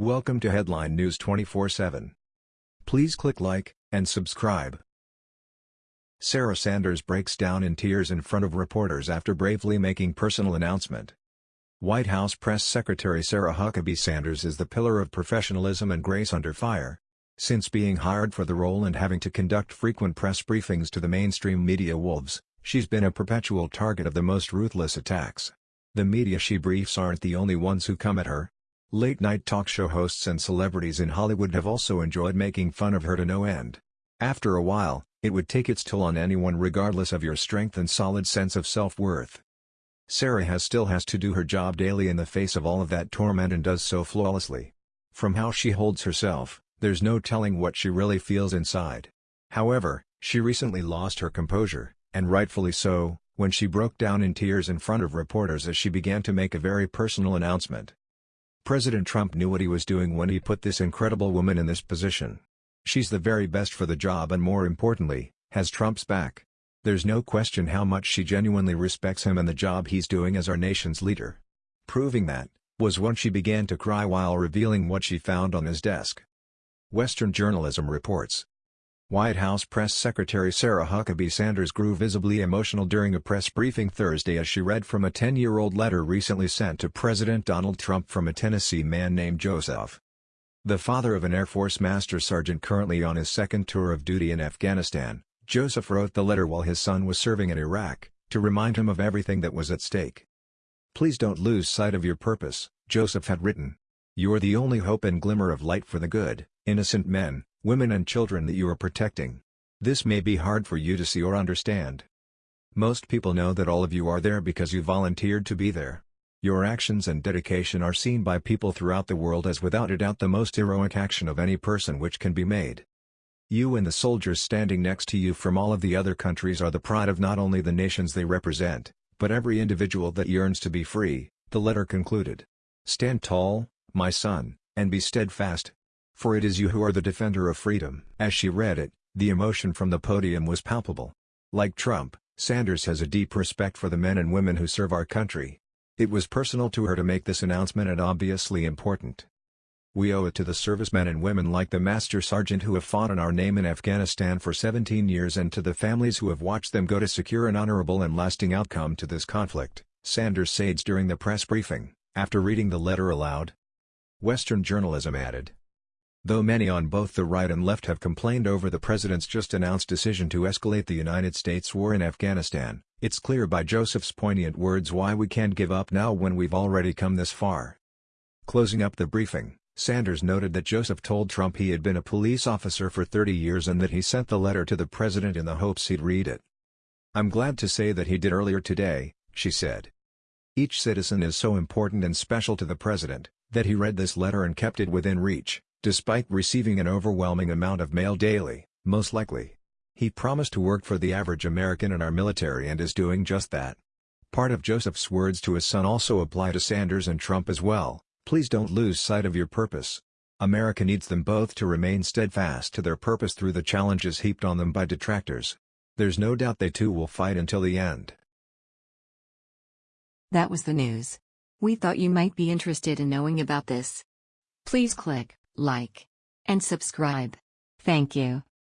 Welcome to Headline News 24/7. Please click like and subscribe. Sarah Sanders breaks down in tears in front of reporters after bravely making personal announcement. White House Press Secretary Sarah Huckabee Sanders is the pillar of professionalism and grace under fire. Since being hired for the role and having to conduct frequent press briefings to the mainstream media wolves, she's been a perpetual target of the most ruthless attacks. The media she briefs aren't the only ones who come at her, Late-night talk show hosts and celebrities in Hollywood have also enjoyed making fun of her to no end. After a while, it would take its toll on anyone regardless of your strength and solid sense of self-worth. Sarah has still has to do her job daily in the face of all of that torment and does so flawlessly. From how she holds herself, there's no telling what she really feels inside. However, she recently lost her composure, and rightfully so, when she broke down in tears in front of reporters as she began to make a very personal announcement. President Trump knew what he was doing when he put this incredible woman in this position. She's the very best for the job and more importantly, has Trump's back. There's no question how much she genuinely respects him and the job he's doing as our nation's leader. Proving that, was when she began to cry while revealing what she found on his desk. Western Journalism reports, White House Press Secretary Sarah Huckabee Sanders grew visibly emotional during a press briefing Thursday as she read from a 10-year-old letter recently sent to President Donald Trump from a Tennessee man named Joseph. The father of an Air Force Master Sergeant currently on his second tour of duty in Afghanistan, Joseph wrote the letter while his son was serving in Iraq, to remind him of everything that was at stake. Please don't lose sight of your purpose, Joseph had written. You're the only hope and glimmer of light for the good, innocent men, women and children that you are protecting. This may be hard for you to see or understand. Most people know that all of you are there because you volunteered to be there. Your actions and dedication are seen by people throughout the world as without a doubt the most heroic action of any person which can be made. You and the soldiers standing next to you from all of the other countries are the pride of not only the nations they represent, but every individual that yearns to be free, the letter concluded. Stand tall, my son, and be steadfast, for it is you who are the defender of freedom. As she read it, the emotion from the podium was palpable. Like Trump, Sanders has a deep respect for the men and women who serve our country. It was personal to her to make this announcement and obviously important. We owe it to the servicemen and women like the Master Sergeant who have fought in our name in Afghanistan for 17 years and to the families who have watched them go to secure an honorable and lasting outcome to this conflict, Sanders said during the press briefing, after reading the letter aloud. Western journalism added, Though many on both the right and left have complained over the president's just-announced decision to escalate the United States war in Afghanistan, it's clear by Joseph's poignant words why we can't give up now when we've already come this far. Closing up the briefing, Sanders noted that Joseph told Trump he had been a police officer for 30 years and that he sent the letter to the president in the hopes he'd read it. I'm glad to say that he did earlier today, she said. Each citizen is so important and special to the president, that he read this letter and kept it within reach. Despite receiving an overwhelming amount of mail daily, most likely. He promised to work for the average American in our military and is doing just that. Part of Joseph's words to his son also apply to Sanders and Trump as well, please don't lose sight of your purpose. America needs them both to remain steadfast to their purpose through the challenges heaped on them by detractors. There's no doubt they too will fight until the end. That was the news. We thought you might be interested in knowing about this. Please click like, and subscribe. Thank you.